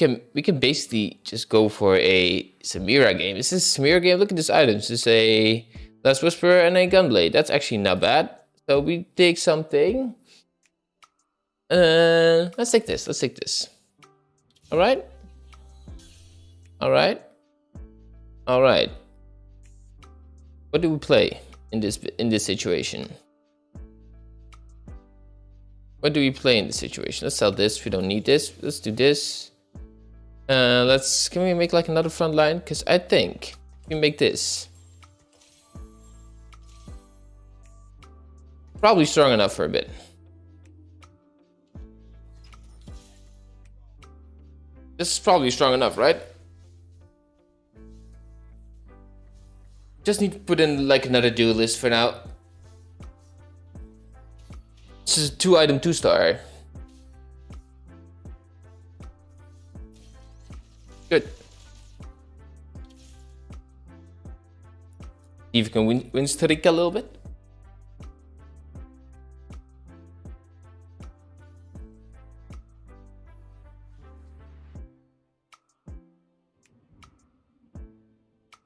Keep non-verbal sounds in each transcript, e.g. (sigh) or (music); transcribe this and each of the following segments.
can we can basically just go for a Samira game. This is a Samira game. Look at this items. This is a Last Whisper and a Gunblade. That's actually not bad. So we take something. Uh, let's take this. Let's take this. All right. All right. All right. What do we play in this in this situation? What do we play in this situation? Let's sell this. We don't need this. Let's do this. Uh, let's. Can we make like another front line? Because I think we make this. Probably strong enough for a bit. This is probably strong enough, right? Just need to put in like another duelist for now. This is two item two star. Good. If you can win, win Starika a little bit.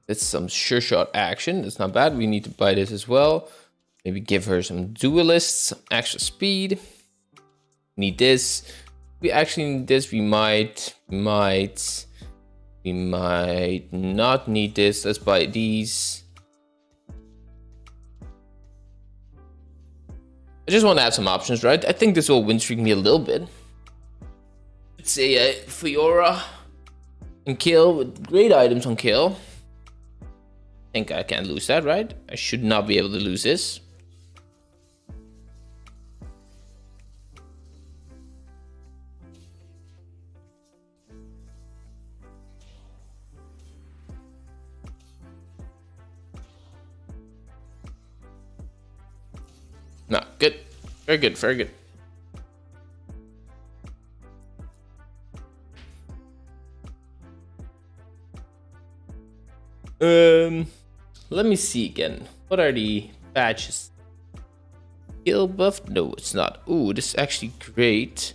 It's some sure shot action. It's not bad. We need to buy this as well. Maybe give her some duelists, some extra speed. Need this. We actually need this. We might, might, we might not need this. Let's buy these. I just want to have some options, right? I think this will win streak me a little bit. Let's say uh, Fiora and kill with great items on kill think I can't lose that, right? I should not be able to lose this. Very good, very good. Um... Let me see again. What are the patches? Skill buff? No, it's not. Ooh, this is actually great.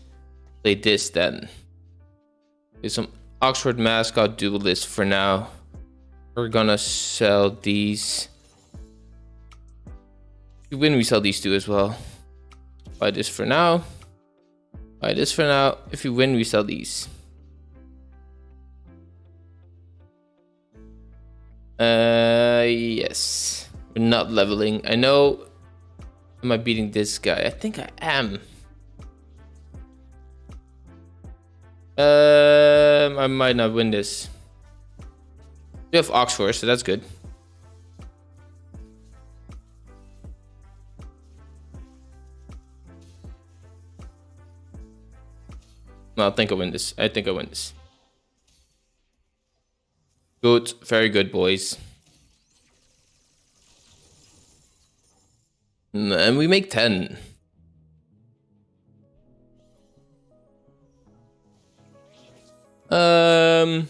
Play this then. There's some Ox Force mascot duelist for now. We're gonna sell these. Win, we sell these two as well. Buy this for now. Buy this for now. If we win, we sell these. Uh, yes. We're not leveling. I know. Am I beating this guy? I think I am. Um, I might not win this. We have Ox Force, so that's good. No, I think I win this. I think I win this. Good, very good, boys. And we make 10. Um,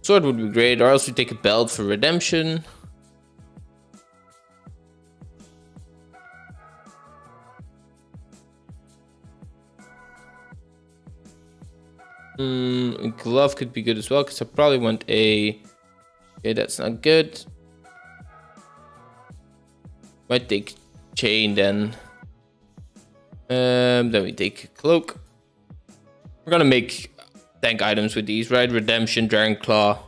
sword would be great, or else we take a belt for redemption. Mm, glove could be good as well because I probably want a. Okay, that's not good. Might take chain then. Um, then we take cloak. We're gonna make tank items with these, right? Redemption, Dragon Claw,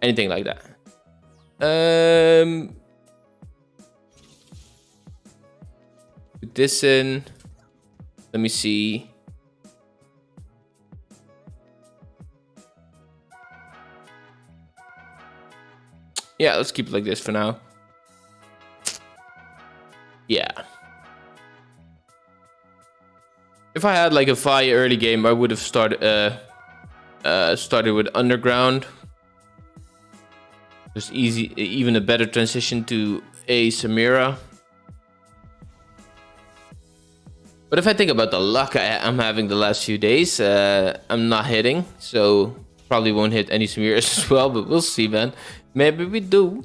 anything like that. Um, put this in. Let me see. Yeah, let's keep it like this for now. Yeah. If I had like a fire early game, I would have started uh, uh, started with underground. Just easy, even a better transition to a Samira. But if I think about the luck I, am having the last few days, uh, I'm not hitting, so probably won't hit any Samiras (laughs) as well. But we'll see, man. Maybe we do.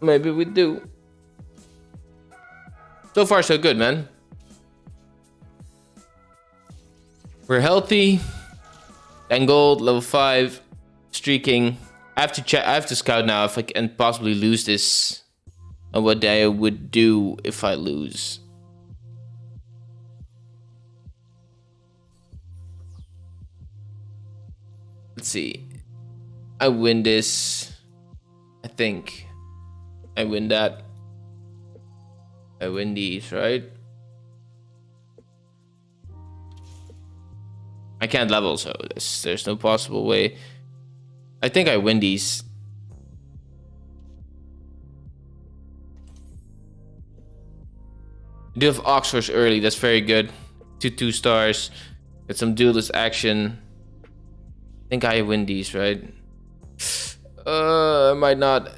Maybe we do. So far, so good, man. We're healthy. 10 gold, level 5, streaking. I have to check. I have to scout now if I can possibly lose this. And what I would do if I lose. Let's see. I win this. I think. I win that. I win these, right? I can't level, so there's, there's no possible way. I think I win these. do have Ox Forces early, that's very good. Two two stars. Get some duelist action. I think I win these, right? Uh, I might not.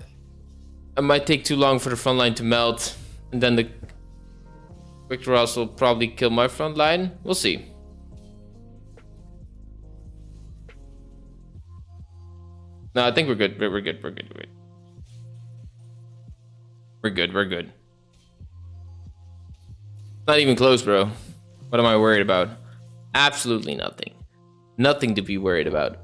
I might take too long for the front line to melt. And then the Quick Ross will probably kill my front line. We'll see. No, I think we're good. We're good. We're good. We're good. We're good. We're good. Not even close, bro. What am I worried about? Absolutely nothing. Nothing to be worried about.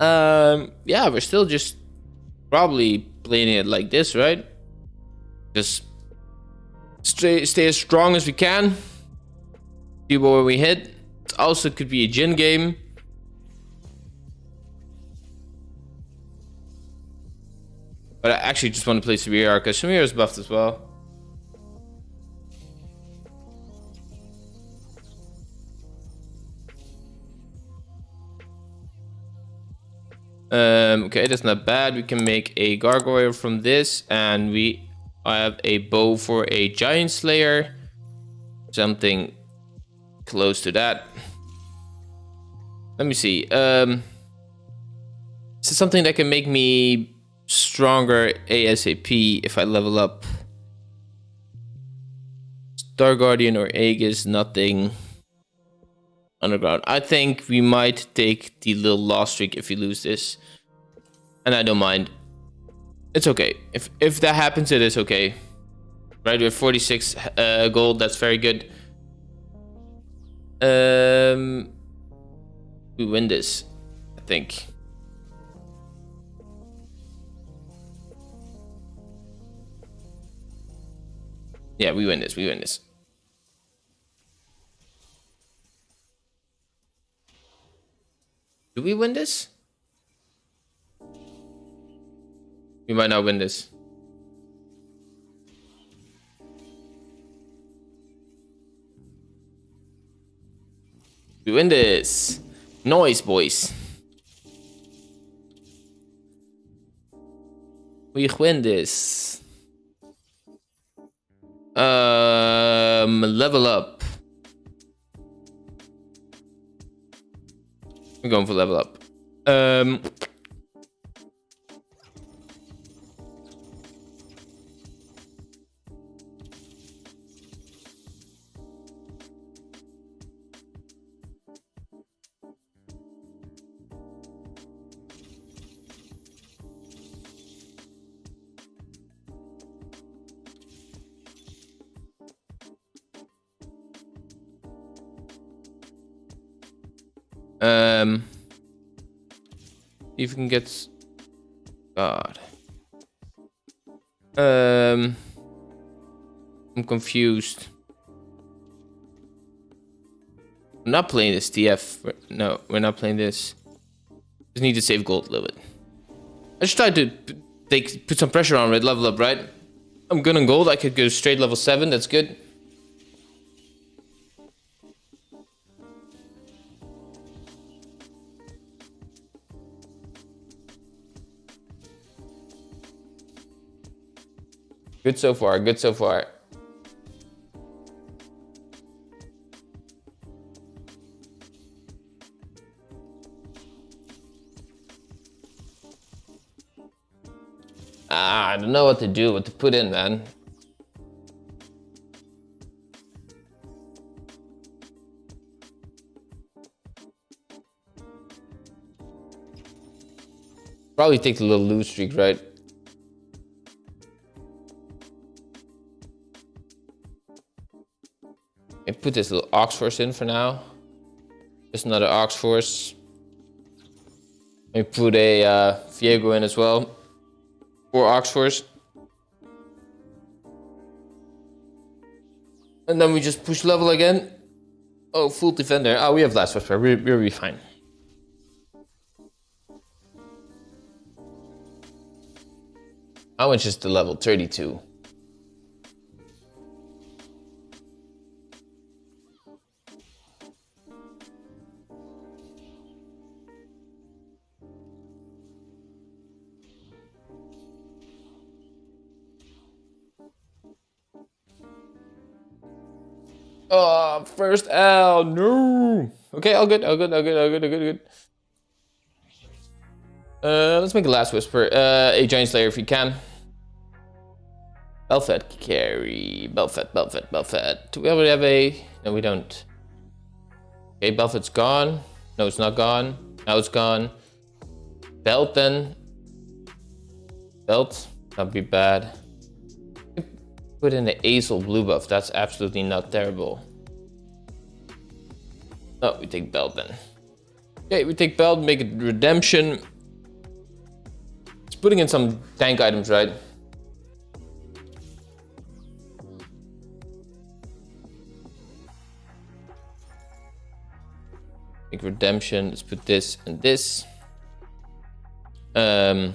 Um, yeah, we're still just probably playing it like this, right? Just stay, stay as strong as we can. See where we hit. It also could be a gin game. But I actually just want to play Samira because Samira is buffed as well. Um, okay, that's not bad. We can make a gargoyle from this, and we have a bow for a giant slayer. Something close to that. Let me see. Um, is something that can make me stronger ASAP if I level up? Star Guardian or Aegis, nothing underground. I think we might take the little loss streak if we lose this. And I don't mind. It's okay. If if that happens, it is okay. Right, we have 46 uh, gold. That's very good. Um, we win this, I think. Yeah, we win this. We win this. Do we win this? We might not win this. We win this. Noise, boys. We win this. Um, level up. I'm going for level up. Um, if we can get God. Um, I'm confused. I'm not playing this TF. No, we're not playing this. Just need to save gold a little bit. I just tried to take put some pressure on red level up, right? I'm good on gold. I could go straight level seven. That's good. Good so far, good so far. Ah, I don't know what to do, what to put in, man. Probably take the little loose streak, right? Put this little Ox Force in for now. Just another Ox Force. We put a uh, Viego in as well. Four Ox Force. And then we just push level again. Oh, full defender. Oh, we have last whisper. We, we'll be fine. How much is the level? 32. Oh, first L. No. Okay, all good, all good, all good, all good, all good, all good. Uh, let's make a last whisper. Uh, a giant slayer if you can. Belfed carry. Belfed, Belfed, Belfed. Do we already have a... No, we don't. Okay, Belfed's gone. No, it's not gone. Now it's gone. Belt then. Belt. That'd be bad. Put in the Azel blue buff. That's absolutely not terrible. Oh, we take Belt then. Okay, we take Belt, make it Redemption. It's putting in some tank items, right? Make Redemption. Let's put this and this. Um,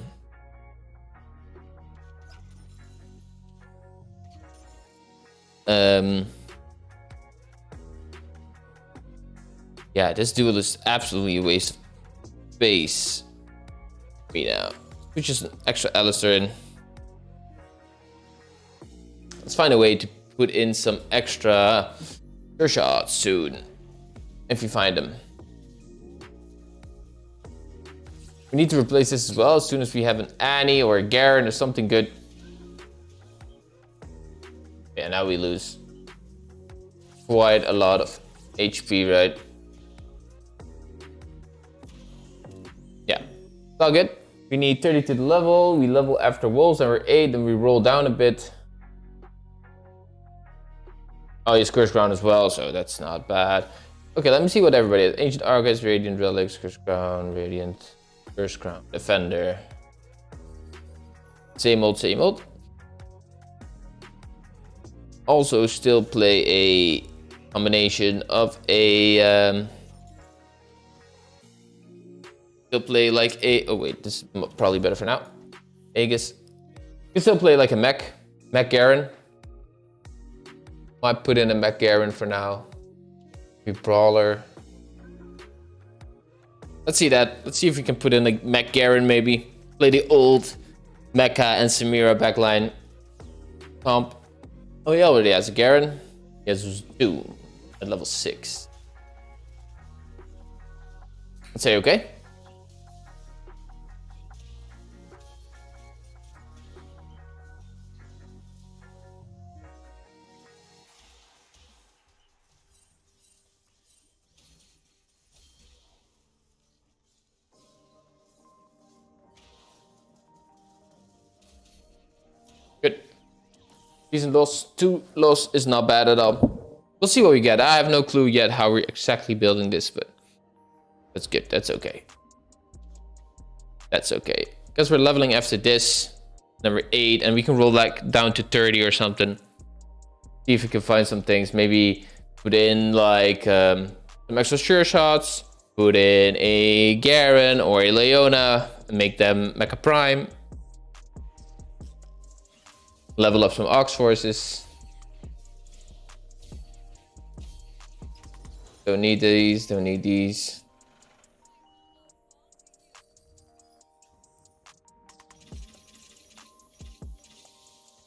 Um, yeah, this duel is absolutely a waste of space. Me now. Put just an extra Alistar in. Let's find a way to put in some extra shots soon. If you find them. We need to replace this as well as soon as we have an Annie or a Garen or something good. Yeah, now we lose quite a lot of HP, right? Yeah, it's all good. We need 30 to the level. We level after wolves and we're 8, then we roll down a bit. Oh, he's Curse Crown as well, so that's not bad. Okay, let me see what everybody is. Ancient Archives, Radiant Relics, Curse Crown, Radiant, Curse Crown, Defender. Same old, same old also still play a combination of a um, still play like a oh wait this is probably better for now. Aegis. You still play like a mech mech Garen. Might put in a mech Garen for now. Maybe brawler. Let's see that. Let's see if we can put in a mech Garen maybe. Play the old Mecha and Samira backline. Comp Oh, he already has a Garen. He has Doom at level 6. Let's say okay. Decent loss. Two loss is not bad at all. We'll see what we get. I have no clue yet how we're exactly building this, but that's good. That's okay. That's okay. Because we're leveling after this, number 8, and we can roll like down to 30 or something. See if we can find some things. Maybe put in like um, some extra sure shots. Put in a Garen or a Leona and make them Mecha Prime level up some Ox forces. Don't need these, don't need these.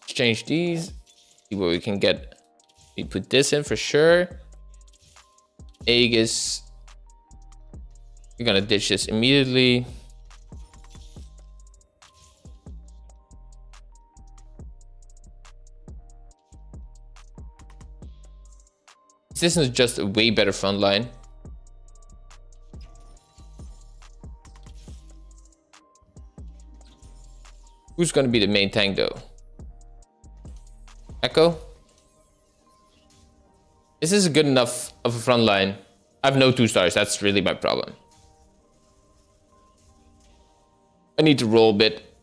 Change these, see what we can get. We put this in for sure. Aegis. We're gonna ditch this immediately. This is just a way better front line. Who's going to be the main tank though? Ekko? This is this good enough of a front line? I have no two stars. That's really my problem. I need to roll a bit.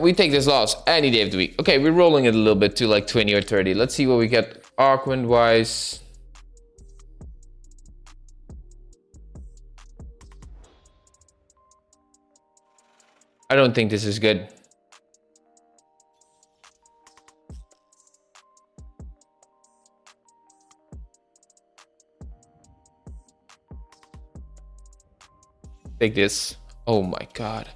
We take this loss any day of the week. Okay, we're rolling it a little bit to like 20 or 30. Let's see what we get Arcwind wise. I don't think this is good. Take this. Oh my god.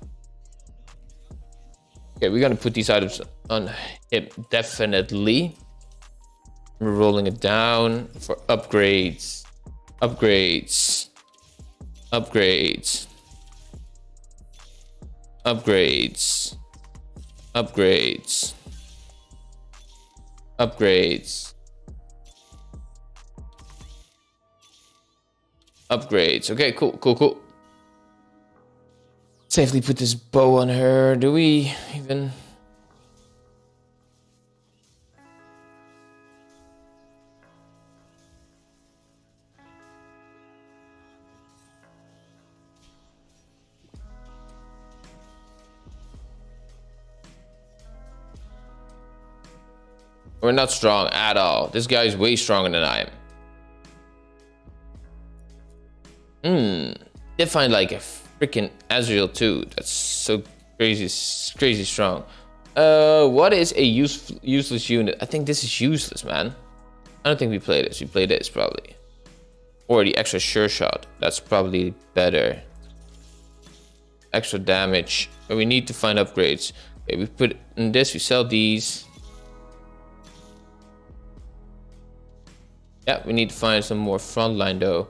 Okay, we're gonna put these items on him definitely. We're rolling it down for upgrades. Upgrades. Upgrades. Upgrades. Upgrades. Upgrades. Upgrades. Okay, cool, cool, cool safely put this bow on her. Do we even? We're not strong at all. This guy is way stronger than I am. Hmm. Did find like a freaking Ezreal too. That's so crazy, crazy strong. Uh, what is a use, useless unit? I think this is useless, man. I don't think we play this. We play this probably. Or the extra sure shot. That's probably better. Extra damage. But we need to find upgrades. Okay, we put in this, we sell these. Yeah, we need to find some more frontline though.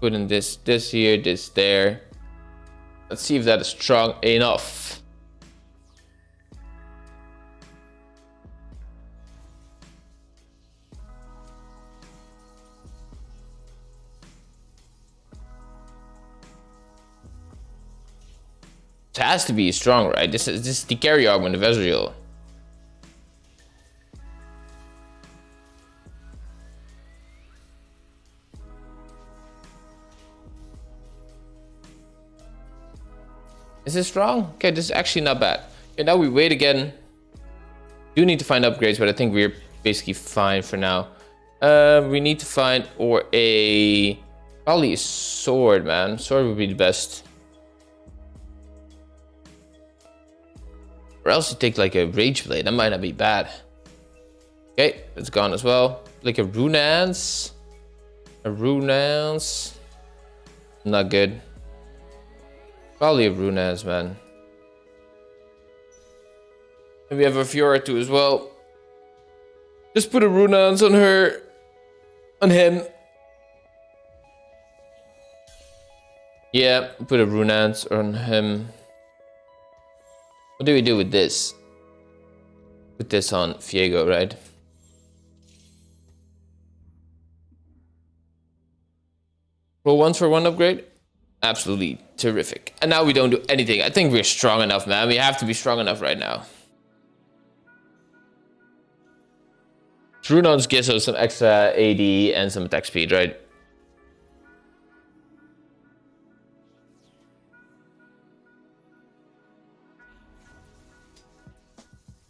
Put in this, this here, this there. Let's see if that is strong enough. It has to be strong, right? This is this is the carry augment of Ezreal. Is this strong? Okay, this is actually not bad. Okay, now we wait again. Do need to find upgrades, but I think we're basically fine for now. Uh, we need to find or a probably a sword, man. Sword would be the best. Or else you take like a rage blade. That might not be bad. Okay, it's gone as well. Like a Runaan's. A Runaan's. Not good. Probably a Runaan's, man. And we have a Fiora too as well. Just put a Runaan's on her. On him. Yeah, put a Runaan's on him. What do we do with this? Put this on Viego, right? Roll once for one upgrade? absolutely terrific. And now we don't do anything. I think we're strong enough, man. We have to be strong enough right now. Runaan's gives us some extra AD and some attack speed, right?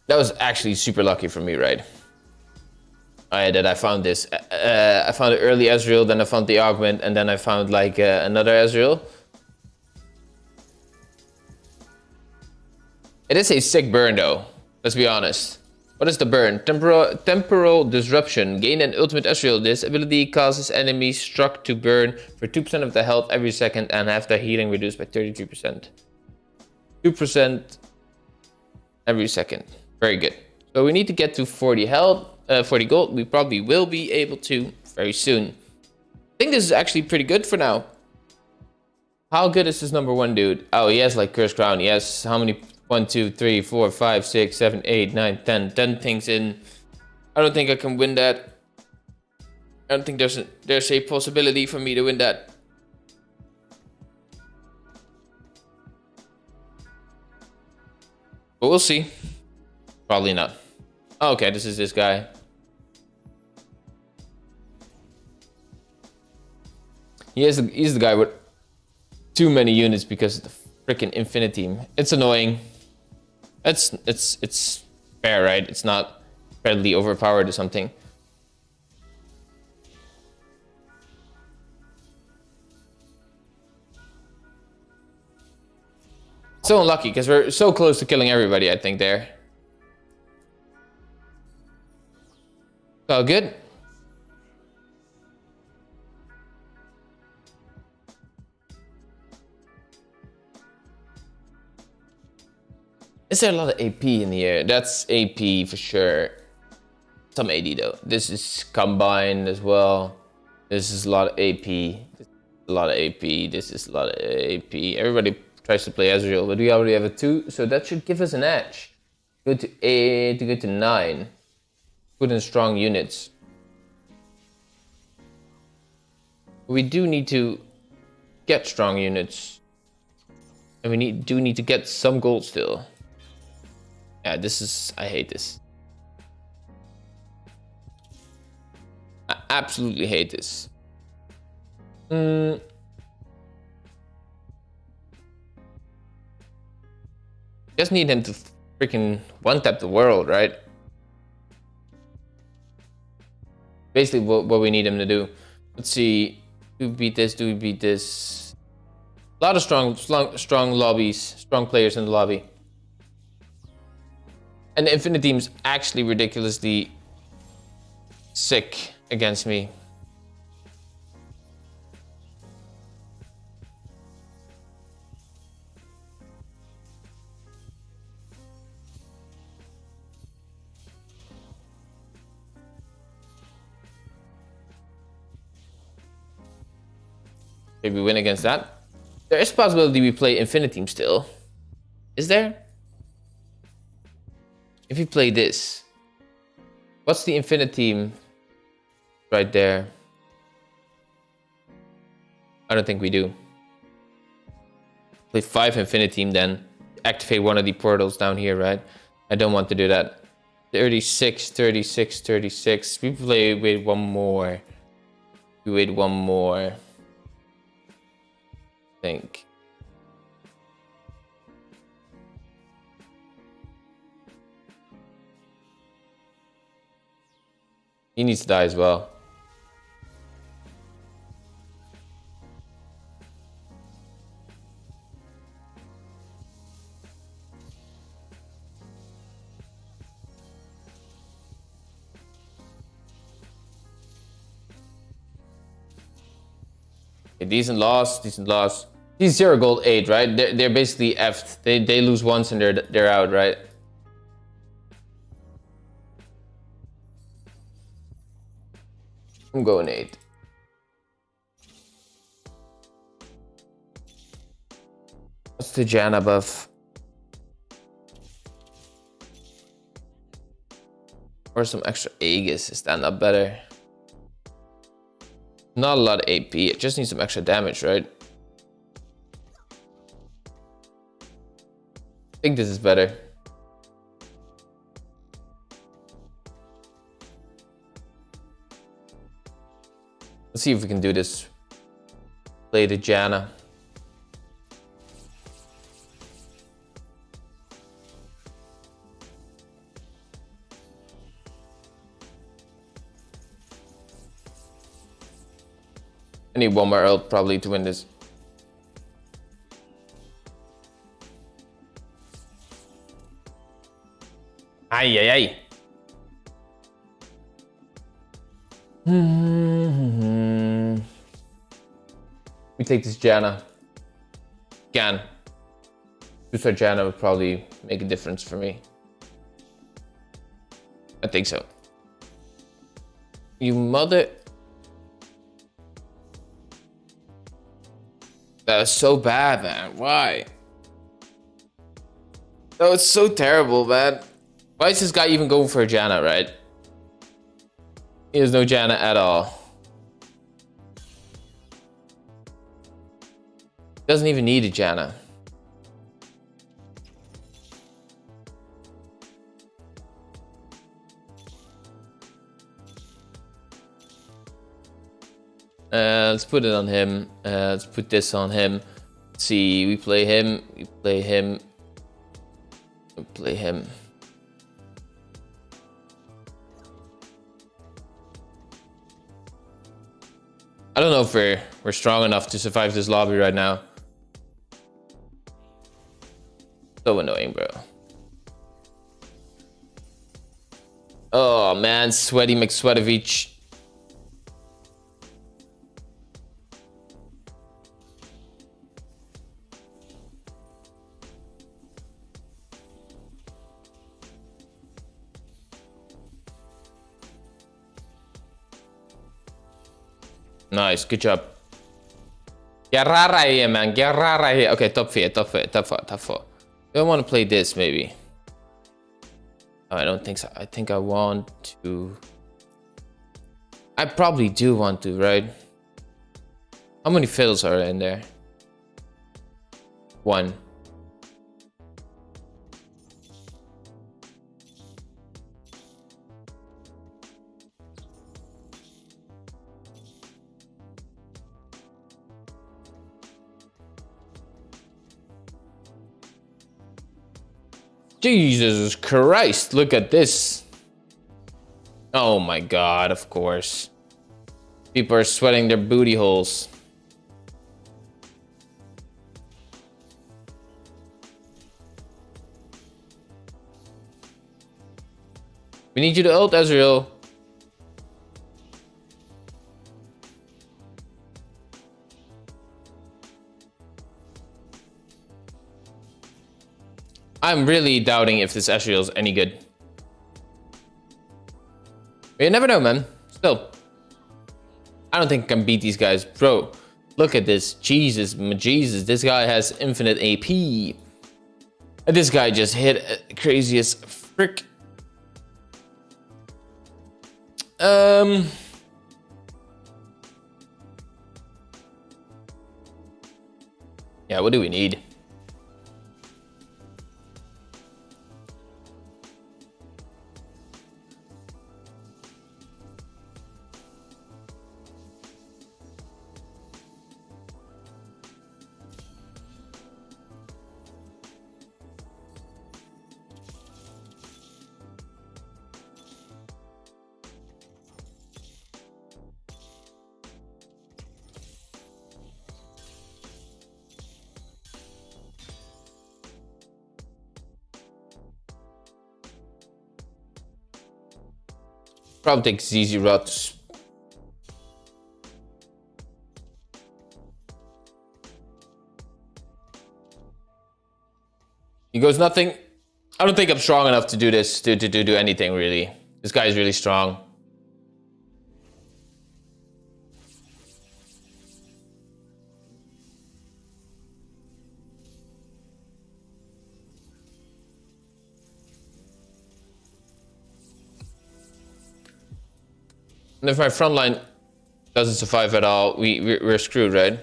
That was actually super lucky for me, right? I that I found this. Uh, I found the early Ezreal, then I found the augment, and then I found like uh, another Ezreal. It is a sick burn though, let's be honest. What is the burn? Temporal, temporal disruption. Gain an ultimate Ezreal. This ability causes enemies struck to burn for 2% of the health every second and have their healing reduced by 33%. 2% every second. Very good. So we need to get to 40 health uh, for the gold, we probably will be able to very soon. I think this is actually pretty good for now. How good is this number one dude? Oh, he has like Curse Crown. Yes. How many? One, two, three, four, five, six, seven, eight, nine, ten. Ten things in. I don't think I can win that. I don't think there's a, there's a possibility for me to win that. But we'll see. Probably not. Okay, this is this guy. He is the, he's the guy with too many units because of the freaking Infinity. It's annoying. It's it's it's fair, right? It's not incredibly overpowered or something. So unlucky because we're so close to killing everybody, I think, there. So good. Is there a lot of AP in the air? That's AP for sure. Some AD though. This is combined as well. This is a lot of AP. a lot of AP. This is a lot of AP. Everybody tries to play Ezreal, but we already have a two, so that should give us an edge. Go to eight to go to nine. Put in strong units. We do need to get strong units. And we need do need to get some gold still. Yeah, this is... I hate this. I absolutely hate this. Mm. Just need him to freaking one-tap the world, right? Basically what, what we need him to do. Let's see. Do we beat this? Do we beat this? A lot of strong, strong, strong lobbies, strong players in the lobby. And the Infinite Team's actually ridiculously sick against me. Maybe we win against that. There is a possibility we play Infinite Team still. Is there? If you play this, what's the Infinite Team right there? I don't think we do. Play five Infinite Team then. Activate one of the portals down here, right? I don't want to do that. 36, 36, 36. We play with one more. We wait one more. I think. He needs to die as well. A decent loss, decent loss. He's zero gold eight, right? They're, they're basically effed. They they lose once and they're they're out, right? I'm going eight. What's the Janna buff? Or some extra Aegis, is that not better? Not a lot of AP, it just needs some extra damage, right? I think this is better. Let's see if we can do this. Play the Janna. I need one more ult probably to win this. Ay, ay, ay. Mm-hmm. Take this Janna. Gan. Two-star Janna would probably make a difference for me. I think so. You mother... That's so bad, man. Why? Oh, it's so terrible, man. Why is this guy even going for a Janna, right? He has no Janna at all. Doesn't even need a Janna. Uh, let's put it on him. Uh, let's put this on him. Let's see, we play him. We play him. We play him. I don't know if we're we're strong enough to survive this lobby right now. So annoying, bro. Oh man, sweaty McSweatovich. Nice, good job. Get right here, man. Get right here. Okay, top four, top four, top four, top four. Do I want to play this, maybe? Oh, I don't think so. I think I want to... I probably do want to, right? How many fiddles are in there? One. Jesus Christ, look at this. Oh my god, of course. People are sweating their booty holes. We need you to ult, Ezreal. I'm really doubting if this Ezreal is any good. But you never know, man. Still. I don't think I can beat these guys. Bro, look at this. Jesus, Jesus. This guy has infinite AP. And this guy just hit craziest frick. Um... Yeah, what do we need? Probably take easy routes. He goes nothing. I don't think I'm strong enough to do this, to, to, to do anything really. This guy is really strong. If my front line doesn't survive at all, we, we're screwed, right?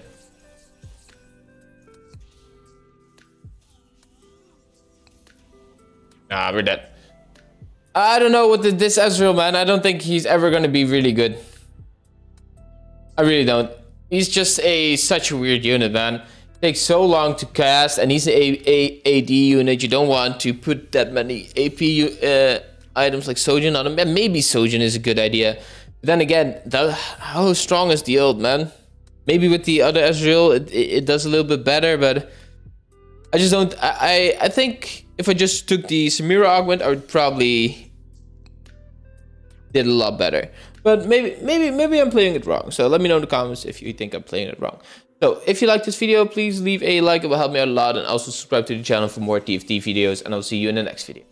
Ah, we're dead. I don't know what the, this Ezreal, man. I don't think he's ever going to be really good. I really don't. He's just a such a weird unit, man. Takes so long to cast, and he's a, a AD unit. You don't want to put that many AP uh, items like Shojin on him. Maybe Shojin is a good idea. Then again, how strong is the ult, man? Maybe with the other Ezreal, it, it, does a little bit better, but I just don't. I I think if I just took the Samira augment, I would probably did a lot better. But maybe maybe maybe I'm playing it wrong. So let me know in the comments if you think I'm playing it wrong. So if you like this video, please leave a like. It will help me out a lot, and also subscribe to the channel for more TFT videos. And I'll see you in the next video.